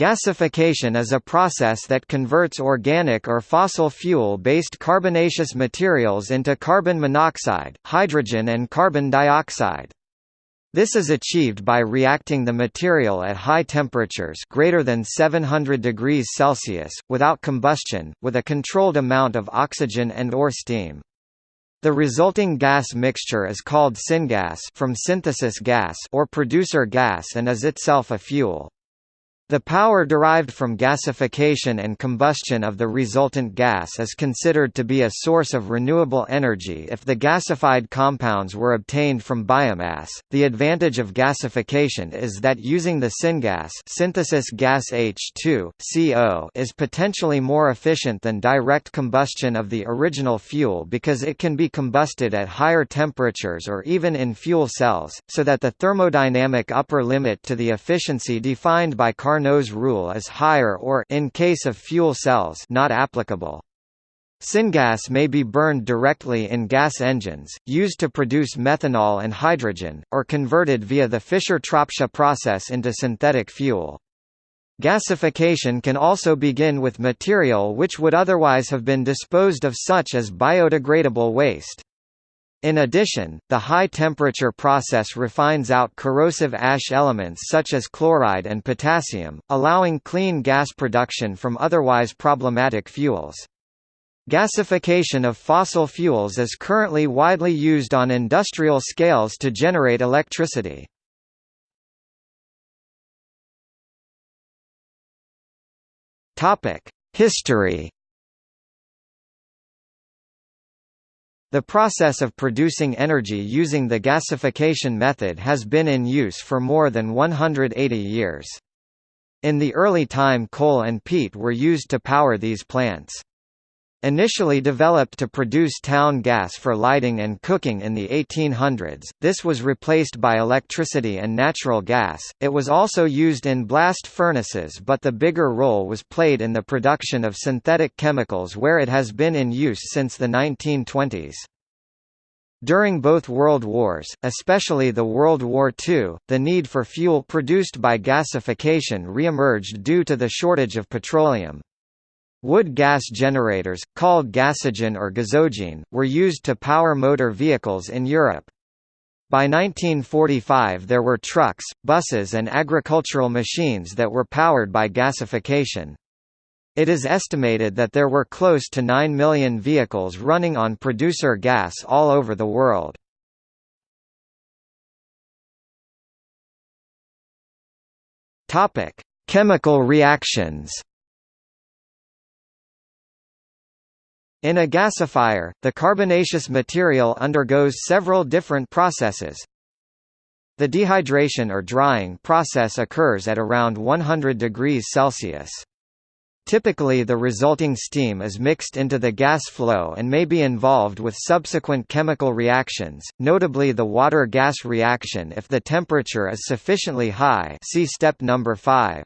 Gasification is a process that converts organic or fossil fuel-based carbonaceous materials into carbon monoxide, hydrogen and carbon dioxide. This is achieved by reacting the material at high temperatures greater than 700 degrees Celsius, without combustion, with a controlled amount of oxygen and or steam. The resulting gas mixture is called syngas from synthesis gas or producer gas and is itself a fuel. The power derived from gasification and combustion of the resultant gas is considered to be a source of renewable energy if the gasified compounds were obtained from biomass. The advantage of gasification is that using the syngas synthesis gas H2CO is potentially more efficient than direct combustion of the original fuel because it can be combusted at higher temperatures or even in fuel cells, so that the thermodynamic upper limit to the efficiency defined by Carnot Carnot's rule is higher or in case of fuel cells not applicable. Syngas may be burned directly in gas engines, used to produce methanol and hydrogen, or converted via the Fischer-Tropsch process into synthetic fuel. Gasification can also begin with material which would otherwise have been disposed of such as biodegradable waste. In addition, the high-temperature process refines out corrosive ash elements such as chloride and potassium, allowing clean gas production from otherwise problematic fuels. Gasification of fossil fuels is currently widely used on industrial scales to generate electricity. History The process of producing energy using the gasification method has been in use for more than 180 years. In the early time coal and peat were used to power these plants. Initially developed to produce town gas for lighting and cooking in the 1800s, this was replaced by electricity and natural gas. It was also used in blast furnaces, but the bigger role was played in the production of synthetic chemicals where it has been in use since the 1920s. During both World Wars, especially the World War II, the need for fuel produced by gasification re-emerged due to the shortage of petroleum. Wood gas generators, called gasogen or gasogen, were used to power motor vehicles in Europe. By 1945 there were trucks, buses and agricultural machines that were powered by gasification. It is estimated that there were close to 9 million vehicles running on producer gas all over the world. Chemical reactions In a gasifier, the carbonaceous material undergoes several different processes. The dehydration or drying process occurs at around 100 degrees Celsius. Typically the resulting steam is mixed into the gas flow and may be involved with subsequent chemical reactions, notably the water-gas reaction if the temperature is sufficiently high see step number 5.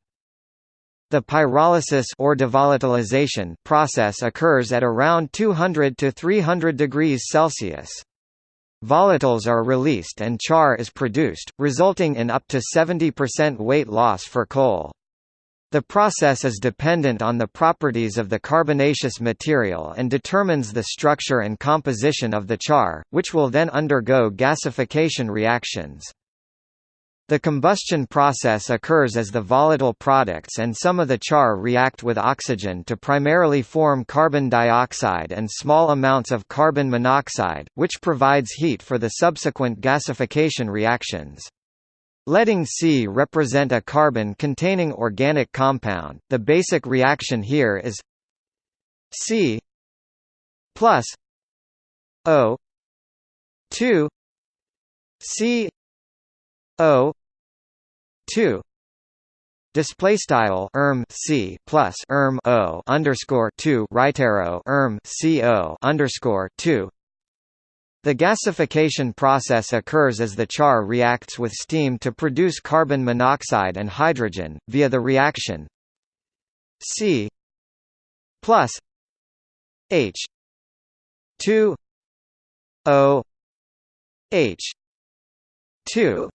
The pyrolysis or devolatilization process occurs at around 200 to 300 degrees Celsius. Volatiles are released and char is produced, resulting in up to 70% weight loss for coal. The process is dependent on the properties of the carbonaceous material and determines the structure and composition of the char, which will then undergo gasification reactions. The combustion process occurs as the volatile products and some of the char react with oxygen to primarily form carbon dioxide and small amounts of carbon monoxide, which provides heat for the subsequent gasification reactions. Letting C represent a carbon-containing organic compound, the basic reaction here is C plus O 2 C O two display style erm c plus erm o underscore two right arrow erm c o underscore two. The gasification process occurs as the char reacts with steam to produce carbon monoxide and hydrogen via the reaction C plus H two O H two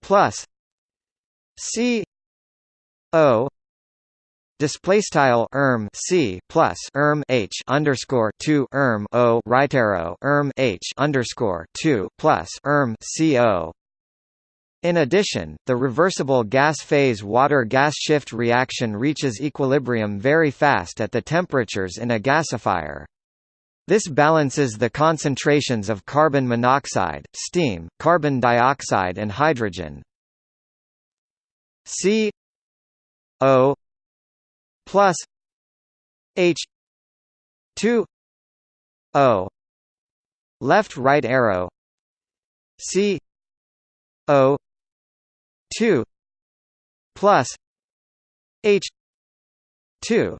plus C O display style erm c plus erm h underscore two erm o right arrow erm h underscore two plus erm c o. In addition, the reversible gas phase water-gas shift reaction reaches equilibrium very fast at the temperatures in a gasifier. This balances the concentrations of carbon monoxide, steam, carbon dioxide and hydrogen. C O plus H two O. Left right arrow. C O two plus H two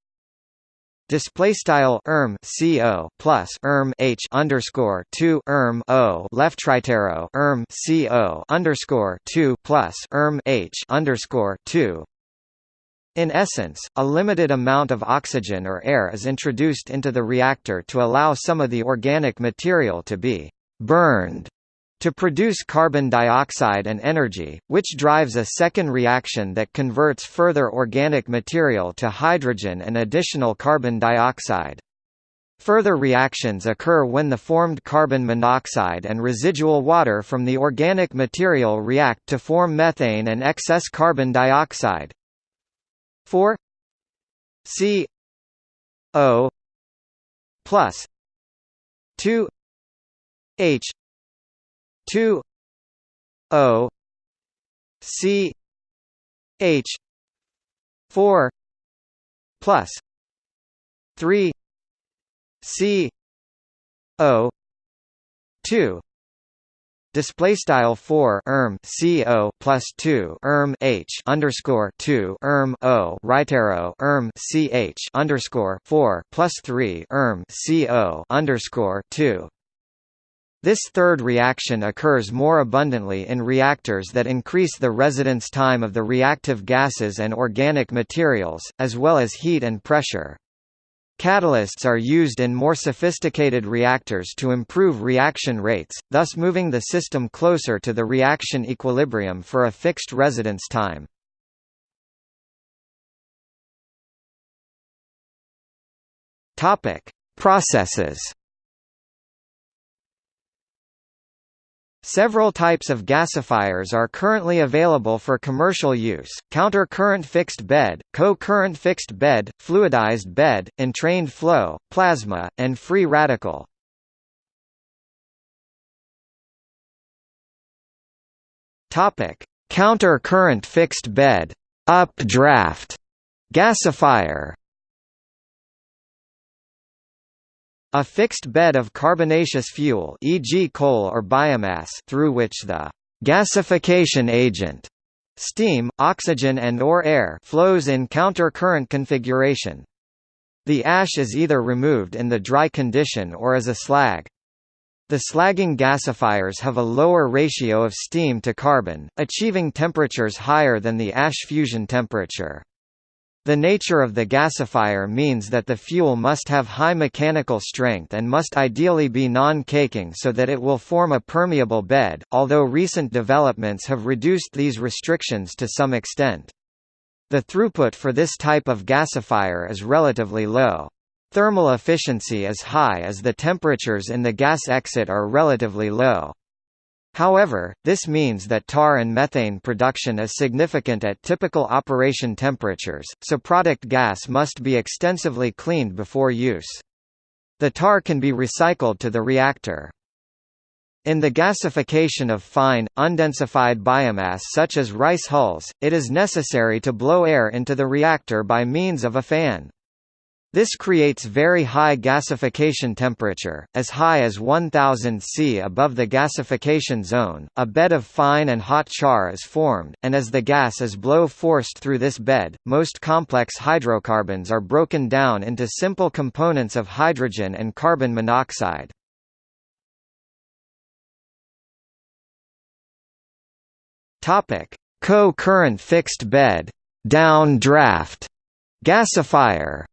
Display style erm co plus erm h underscore two erm o left arrow erm co underscore two plus erm h underscore two. In essence, a limited amount of oxygen or air is introduced into the reactor to allow some of the organic material to be burned to produce carbon dioxide and energy, which drives a second reaction that converts further organic material to hydrogen and additional carbon dioxide. Further reactions occur when the formed carbon monoxide and residual water from the organic material react to form methane and excess carbon dioxide. 4 C. O. Plus. 2 H two O C H four plus three C O two. Display style 4 erm co plus 2 erm h underscore 2 erm o. Right arrow erm ch underscore 4 plus 3 erm co underscore 2 this third reaction occurs more abundantly in reactors that increase the residence time of the reactive gases and organic materials, as well as heat and pressure. Catalysts are used in more sophisticated reactors to improve reaction rates, thus moving the system closer to the reaction equilibrium for a fixed residence time. Processes Several types of gasifiers are currently available for commercial use, counter-current fixed bed, co-current fixed bed, fluidized bed, entrained flow, plasma, and free radical. Counter-current fixed bed. Updraft. Gasifier A fixed bed of carbonaceous fuel e.g. coal or biomass through which the gasification agent steam, oxygen and or air flows in counter-current configuration. The ash is either removed in the dry condition or as a slag. The slagging gasifiers have a lower ratio of steam to carbon, achieving temperatures higher than the ash fusion temperature. The nature of the gasifier means that the fuel must have high mechanical strength and must ideally be non-caking so that it will form a permeable bed, although recent developments have reduced these restrictions to some extent. The throughput for this type of gasifier is relatively low. Thermal efficiency is high as the temperatures in the gas exit are relatively low. However, this means that tar and methane production is significant at typical operation temperatures, so product gas must be extensively cleaned before use. The tar can be recycled to the reactor. In the gasification of fine, undensified biomass such as rice hulls, it is necessary to blow air into the reactor by means of a fan. This creates very high gasification temperature, as high as 1000 C above the gasification zone. A bed of fine and hot char is formed, and as the gas is blow forced through this bed, most complex hydrocarbons are broken down into simple components of hydrogen and carbon monoxide. Topic: Co-current fixed bed, down draft gasifier.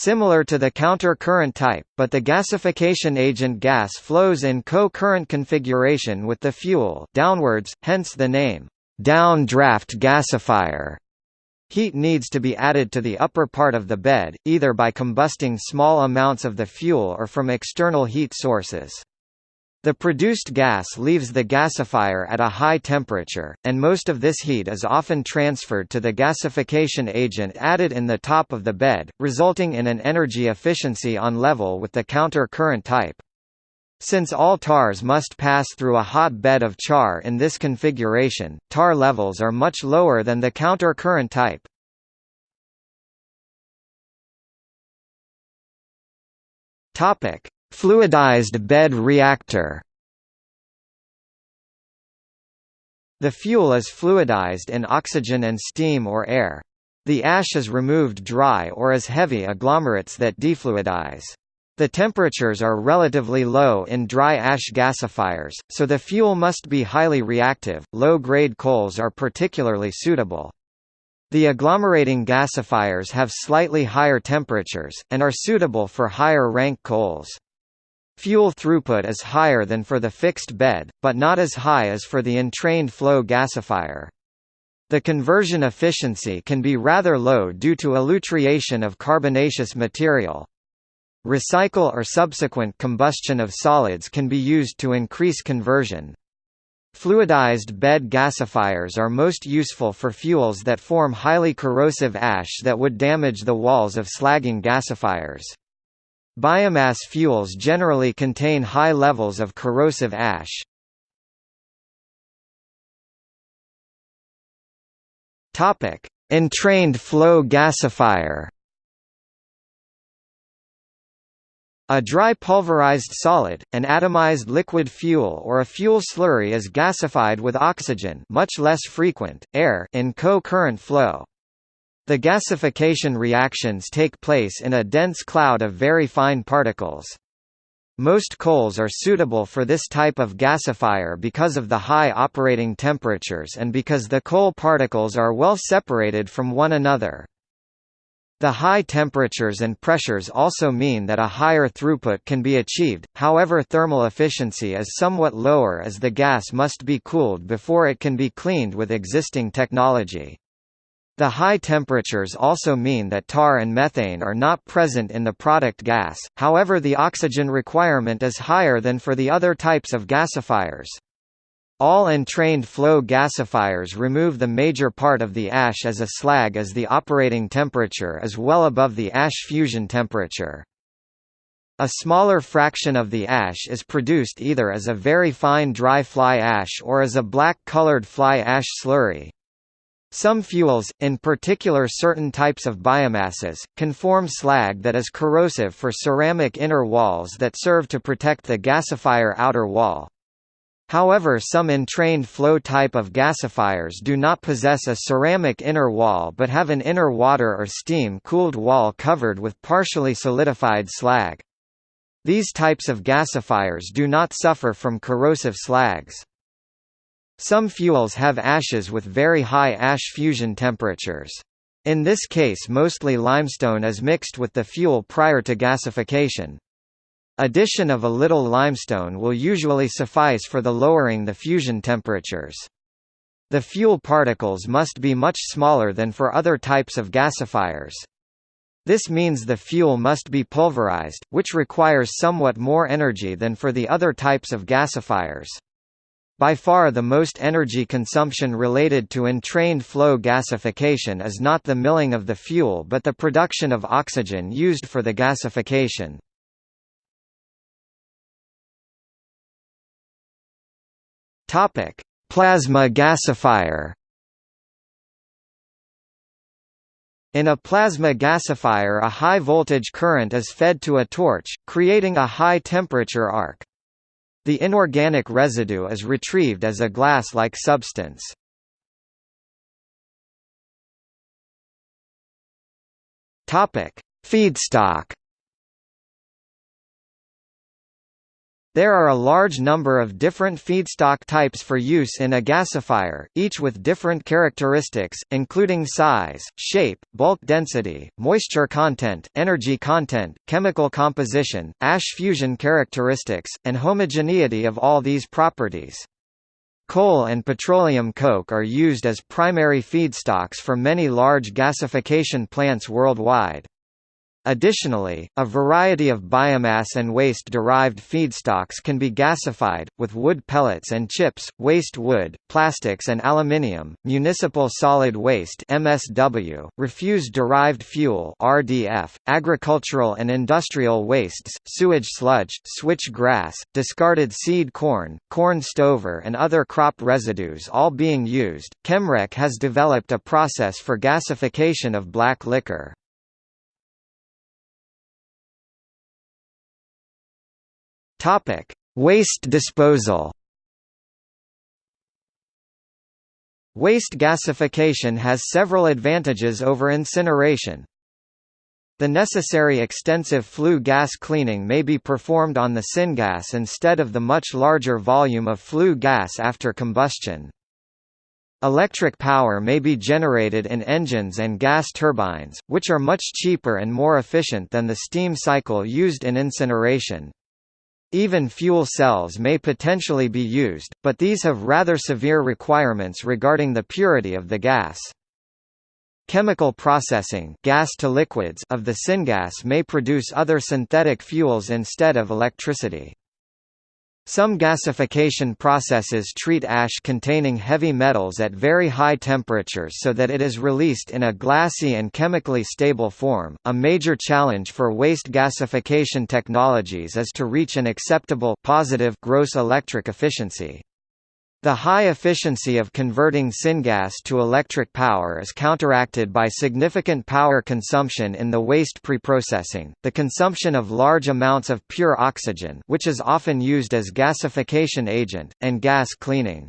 Similar to the counter-current type, but the gasification agent gas flows in co-current configuration with the fuel downwards, hence the name, down-draft gasifier. Heat needs to be added to the upper part of the bed, either by combusting small amounts of the fuel or from external heat sources. The produced gas leaves the gasifier at a high temperature, and most of this heat is often transferred to the gasification agent added in the top of the bed, resulting in an energy efficiency on level with the counter current type. Since all tars must pass through a hot bed of char in this configuration, tar levels are much lower than the counter current type. Topic: Fluidized bed reactor The fuel is fluidized in oxygen and steam or air. The ash is removed dry or as heavy agglomerates that defluidize. The temperatures are relatively low in dry ash gasifiers, so the fuel must be highly reactive. Low-grade coals are particularly suitable. The agglomerating gasifiers have slightly higher temperatures, and are suitable for higher rank coals. Fuel throughput is higher than for the fixed bed, but not as high as for the entrained flow gasifier. The conversion efficiency can be rather low due to elutriation of carbonaceous material. Recycle or subsequent combustion of solids can be used to increase conversion. Fluidized bed gasifiers are most useful for fuels that form highly corrosive ash that would damage the walls of slagging gasifiers. Biomass fuels generally contain high levels of corrosive ash. Topic: Entrained flow gasifier. A dry pulverized solid, an atomized liquid fuel or a fuel slurry is gasified with oxygen much less frequent, air in co-current flow. The gasification reactions take place in a dense cloud of very fine particles. Most coals are suitable for this type of gasifier because of the high operating temperatures and because the coal particles are well separated from one another. The high temperatures and pressures also mean that a higher throughput can be achieved, however thermal efficiency is somewhat lower as the gas must be cooled before it can be cleaned with existing technology. The high temperatures also mean that tar and methane are not present in the product gas, however the oxygen requirement is higher than for the other types of gasifiers. All entrained flow gasifiers remove the major part of the ash as a slag as the operating temperature is well above the ash fusion temperature. A smaller fraction of the ash is produced either as a very fine dry fly ash or as a black-colored fly ash slurry. Some fuels, in particular certain types of biomasses, can form slag that is corrosive for ceramic inner walls that serve to protect the gasifier outer wall. However some entrained flow type of gasifiers do not possess a ceramic inner wall but have an inner water or steam-cooled wall covered with partially solidified slag. These types of gasifiers do not suffer from corrosive slags. Some fuels have ashes with very high ash fusion temperatures. In this case mostly limestone is mixed with the fuel prior to gasification. Addition of a little limestone will usually suffice for the lowering the fusion temperatures. The fuel particles must be much smaller than for other types of gasifiers. This means the fuel must be pulverized, which requires somewhat more energy than for the other types of gasifiers. By far the most energy consumption related to entrained flow gasification is not the milling of the fuel but the production of oxygen used for the gasification. Plasma gasifier In a plasma gasifier a high voltage current is fed to a torch, creating a high temperature arc. The inorganic residue is retrieved as a glass-like substance. Feedstock There are a large number of different feedstock types for use in a gasifier, each with different characteristics, including size, shape, bulk density, moisture content, energy content, chemical composition, ash fusion characteristics, and homogeneity of all these properties. Coal and petroleum coke are used as primary feedstocks for many large gasification plants worldwide. Additionally, a variety of biomass and waste-derived feedstocks can be gasified, with wood pellets and chips, waste wood, plastics and aluminium, municipal solid waste MSW, refuse-derived fuel RDF, agricultural and industrial wastes, sewage sludge, switch grass, discarded seed corn, corn stover and other crop residues all being used. Chemrec has developed a process for gasification of black liquor. Topic: Waste disposal. Waste gasification has several advantages over incineration. The necessary extensive flue gas cleaning may be performed on the syngas instead of the much larger volume of flue gas after combustion. Electric power may be generated in engines and gas turbines, which are much cheaper and more efficient than the steam cycle used in incineration. Even fuel cells may potentially be used, but these have rather severe requirements regarding the purity of the gas. Chemical processing gas to liquids of the syngas may produce other synthetic fuels instead of electricity. Some gasification processes treat ash containing heavy metals at very high temperatures so that it is released in a glassy and chemically stable form. A major challenge for waste gasification technologies is to reach an acceptable positive gross electric efficiency. The high efficiency of converting syngas to electric power is counteracted by significant power consumption in the waste preprocessing, the consumption of large amounts of pure oxygen which is often used as gasification agent, and gas cleaning.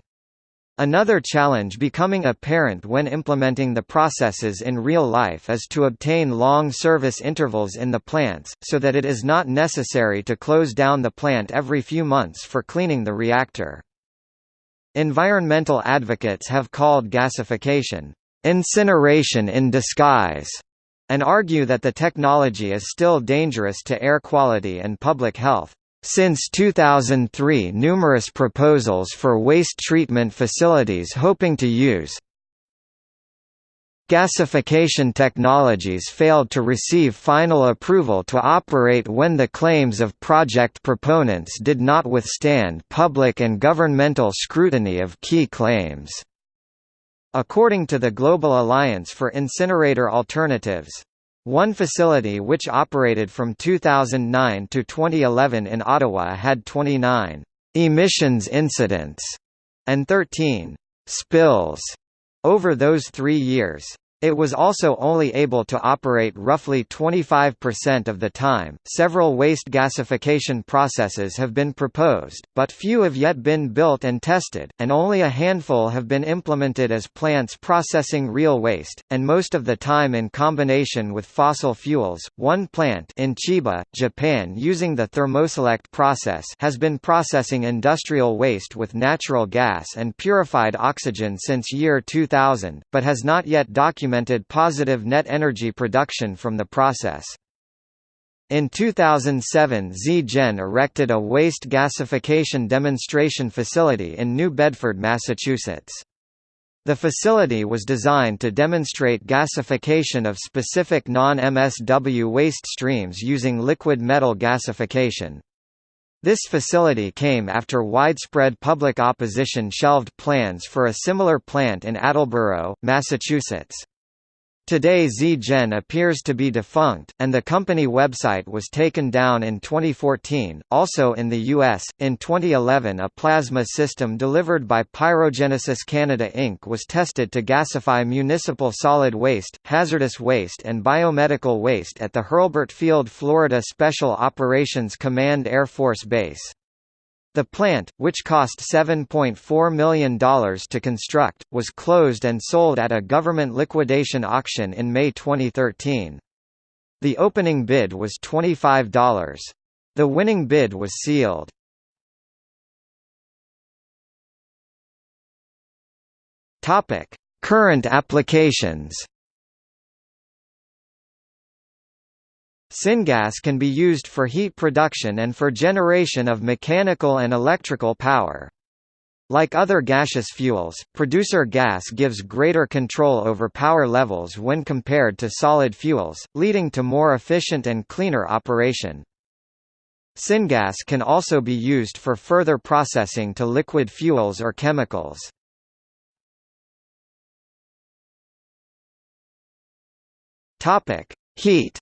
Another challenge becoming apparent when implementing the processes in real life is to obtain long service intervals in the plants, so that it is not necessary to close down the plant every few months for cleaning the reactor. Environmental advocates have called gasification, "...incineration in disguise", and argue that the technology is still dangerous to air quality and public health. Since 2003 numerous proposals for waste treatment facilities hoping to use Gasification technologies failed to receive final approval to operate when the claims of project proponents did not withstand public and governmental scrutiny of key claims. According to the Global Alliance for Incinerator Alternatives, one facility which operated from 2009 to 2011 in Ottawa had 29 emissions incidents and 13 spills over those three years. It was also only able to operate roughly 25% of the time. Several waste gasification processes have been proposed, but few have yet been built and tested, and only a handful have been implemented as plants processing real waste, and most of the time in combination with fossil fuels. One plant in Chiba, Japan using the thermoselect process has been processing industrial waste with natural gas and purified oxygen since year 2000, but has not yet documented documented positive net energy production from the process. In 2007 Ze-gen erected a waste gasification demonstration facility in New Bedford, Massachusetts. The facility was designed to demonstrate gasification of specific non-MSW waste streams using liquid metal gasification. This facility came after widespread public opposition shelved plans for a similar plant in Attleboro, Massachusetts. Today Ze-gen appears to be defunct, and the company website was taken down in 2014. Also in the US, in 2011 a plasma system delivered by Pyrogenesis Canada Inc. was tested to gasify municipal solid waste, hazardous waste and biomedical waste at the Hurlburt Field Florida Special Operations Command Air Force Base. The plant, which cost $7.4 million to construct, was closed and sold at a government liquidation auction in May 2013. The opening bid was $25. The winning bid was sealed. Current applications Syngas can be used for heat production and for generation of mechanical and electrical power. Like other gaseous fuels, producer gas gives greater control over power levels when compared to solid fuels, leading to more efficient and cleaner operation. Syngas can also be used for further processing to liquid fuels or chemicals. Heat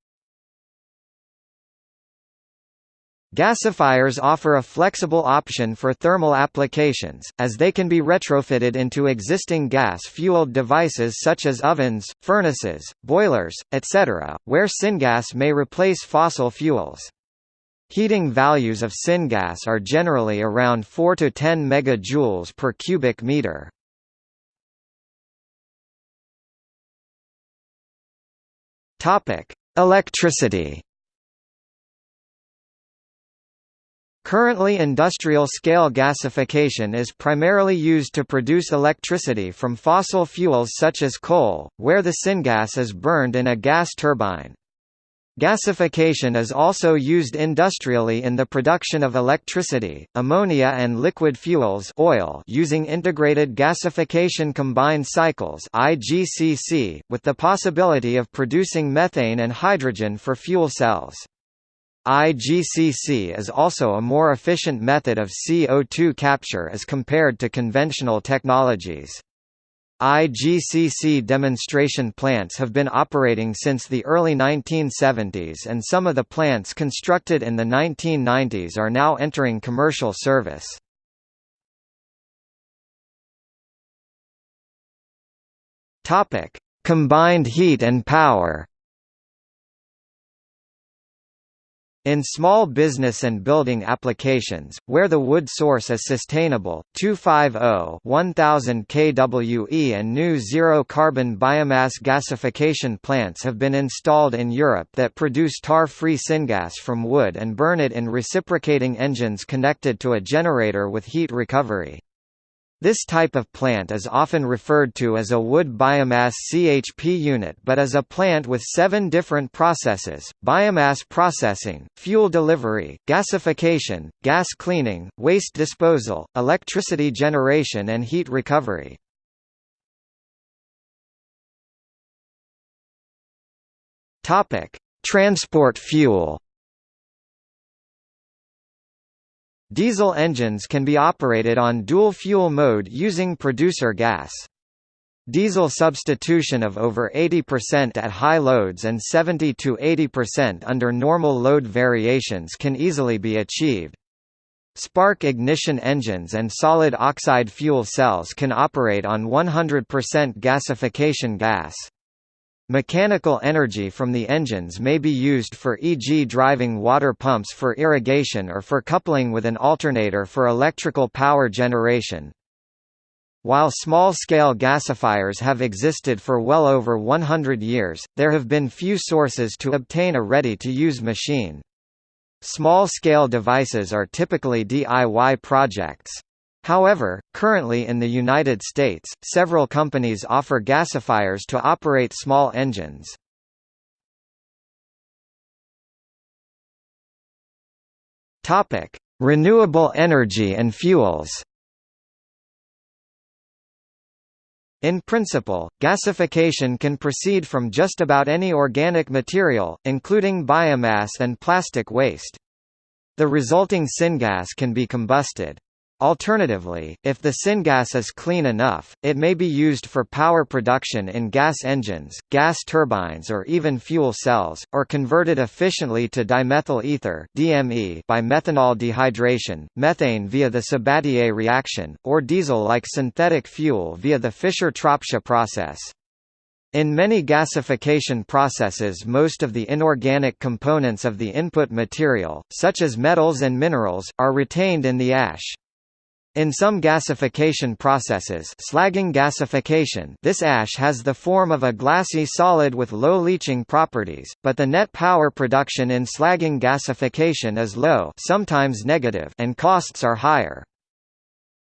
Gasifiers offer a flexible option for thermal applications, as they can be retrofitted into existing gas-fueled devices such as ovens, furnaces, boilers, etc., where syngas may replace fossil fuels. Heating values of syngas are generally around 4 to 10 megajoules per cubic meter. Topic: Electricity Currently industrial-scale gasification is primarily used to produce electricity from fossil fuels such as coal, where the syngas is burned in a gas turbine. Gasification is also used industrially in the production of electricity, ammonia and liquid fuels oil using integrated gasification combined cycles with the possibility of producing methane and hydrogen for fuel cells. IGCC is also a more efficient method of CO2 capture as compared to conventional technologies. IGCC demonstration plants have been operating since the early 1970s and some of the plants constructed in the 1990s are now entering commercial service. Combined heat and power In small business and building applications, where the wood source is sustainable, 250-1000 kWe and new zero-carbon biomass gasification plants have been installed in Europe that produce tar-free syngas from wood and burn it in reciprocating engines connected to a generator with heat recovery. This type of plant is often referred to as a wood biomass CHP unit but is a plant with seven different processes, biomass processing, fuel delivery, gasification, gas cleaning, waste disposal, electricity generation and heat recovery. Transport fuel Diesel engines can be operated on dual-fuel mode using producer gas. Diesel substitution of over 80% at high loads and 70–80% under normal load variations can easily be achieved. Spark ignition engines and solid oxide fuel cells can operate on 100% gasification gas. Mechanical energy from the engines may be used for e.g. driving water pumps for irrigation or for coupling with an alternator for electrical power generation. While small-scale gasifiers have existed for well over 100 years, there have been few sources to obtain a ready-to-use machine. Small-scale devices are typically DIY projects. However, currently in the United States, several companies offer gasifiers to operate small engines. Topic: Renewable energy and fuels. In principle, gasification can proceed from just about any organic material, including biomass and plastic waste. The resulting syngas can be combusted. Alternatively, if the syngas is clean enough, it may be used for power production in gas engines, gas turbines or even fuel cells, or converted efficiently to dimethyl ether DME by methanol dehydration, methane via the Sabatier reaction, or diesel-like synthetic fuel via the Fischer-Tropsch process. In many gasification processes most of the inorganic components of the input material, such as metals and minerals, are retained in the ash. In some gasification processes slagging gasification this ash has the form of a glassy solid with low leaching properties, but the net power production in slagging gasification is low sometimes negative and costs are higher.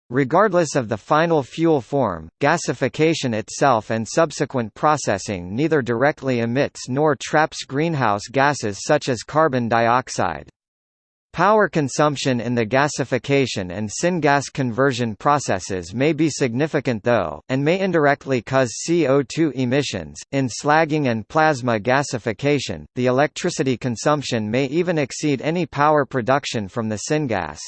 Regardless of the final fuel form, gasification itself and subsequent processing neither directly emits nor traps greenhouse gases such as carbon dioxide. Power consumption in the gasification and syngas conversion processes may be significant though, and may indirectly cause CO2 emissions. In slagging and plasma gasification, the electricity consumption may even exceed any power production from the syngas.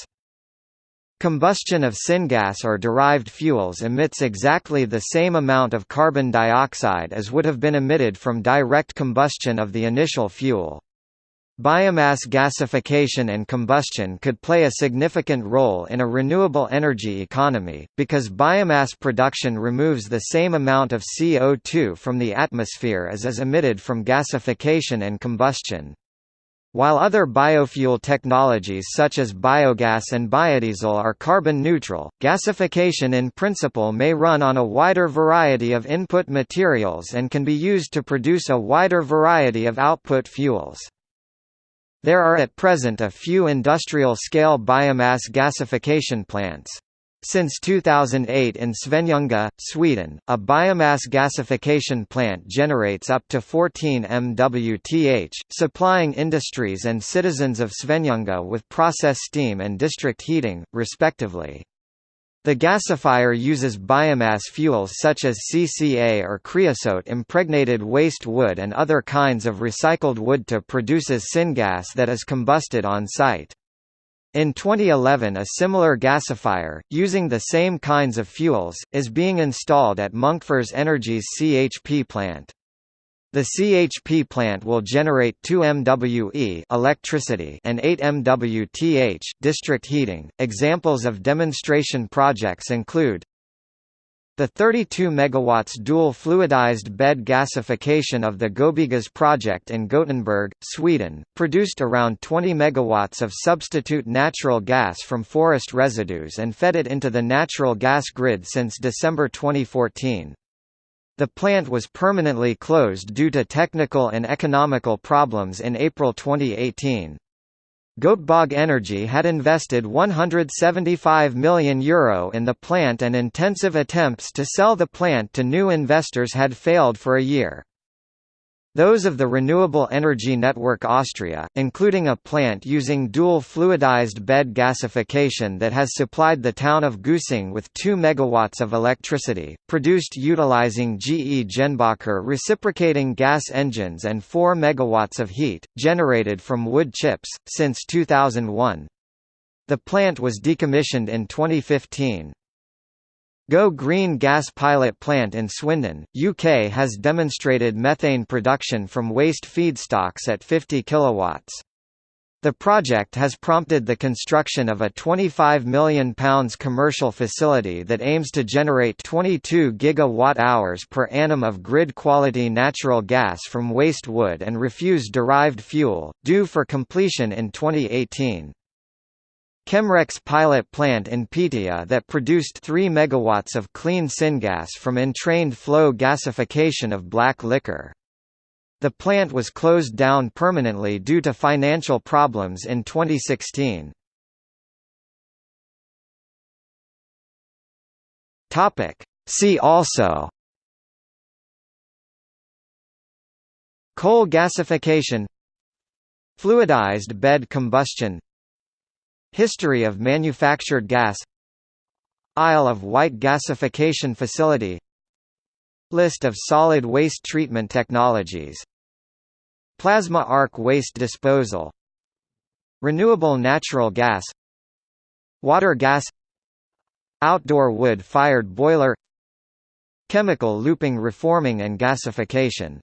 Combustion of syngas or derived fuels emits exactly the same amount of carbon dioxide as would have been emitted from direct combustion of the initial fuel. Biomass gasification and combustion could play a significant role in a renewable energy economy, because biomass production removes the same amount of CO2 from the atmosphere as is emitted from gasification and combustion. While other biofuel technologies such as biogas and biodiesel are carbon neutral, gasification in principle may run on a wider variety of input materials and can be used to produce a wider variety of output fuels. There are at present a few industrial-scale biomass gasification plants. Since 2008 in Svenljunga, Sweden, a biomass gasification plant generates up to 14 MWth, supplying industries and citizens of Svenljunga with process steam and district heating, respectively. The gasifier uses biomass fuels such as CCA or creosote impregnated waste wood and other kinds of recycled wood to produces syngas that is combusted on site. In 2011 a similar gasifier, using the same kinds of fuels, is being installed at Munkfors Energy's CHP plant. The CHP plant will generate 2 MWe electricity and 8 MWth district heating. Examples of demonstration projects include the 32 MW dual fluidized bed gasification of the Gobigas project in Gothenburg, Sweden, produced around 20 MW of substitute natural gas from forest residues and fed it into the natural gas grid since December 2014. The plant was permanently closed due to technical and economical problems in April 2018. Göteborg Energy had invested €175 million Euro in the plant and intensive attempts to sell the plant to new investors had failed for a year. Those of the Renewable Energy Network Austria, including a plant using dual fluidized bed gasification that has supplied the town of Güssing with 2 MW of electricity, produced utilizing GE Jenbacher reciprocating gas engines and 4 MW of heat, generated from wood chips, since 2001. The plant was decommissioned in 2015. Go Green gas pilot plant in Swindon, UK has demonstrated methane production from waste feedstocks at 50 kW. The project has prompted the construction of a £25 million commercial facility that aims to generate 22 gigawatt-hours per annum of grid-quality natural gas from waste wood and refuse-derived fuel, due for completion in 2018. Chemrec pilot plant in Piteå that produced 3 MW of clean syngas from entrained flow gasification of black liquor. The plant was closed down permanently due to financial problems in 2016. See also Coal gasification Fluidized bed combustion History of manufactured gas. Isle of Wight gasification facility. List of solid waste treatment technologies. Plasma arc waste disposal. Renewable natural gas. Water gas. Outdoor wood-fired boiler. Chemical looping reforming and gasification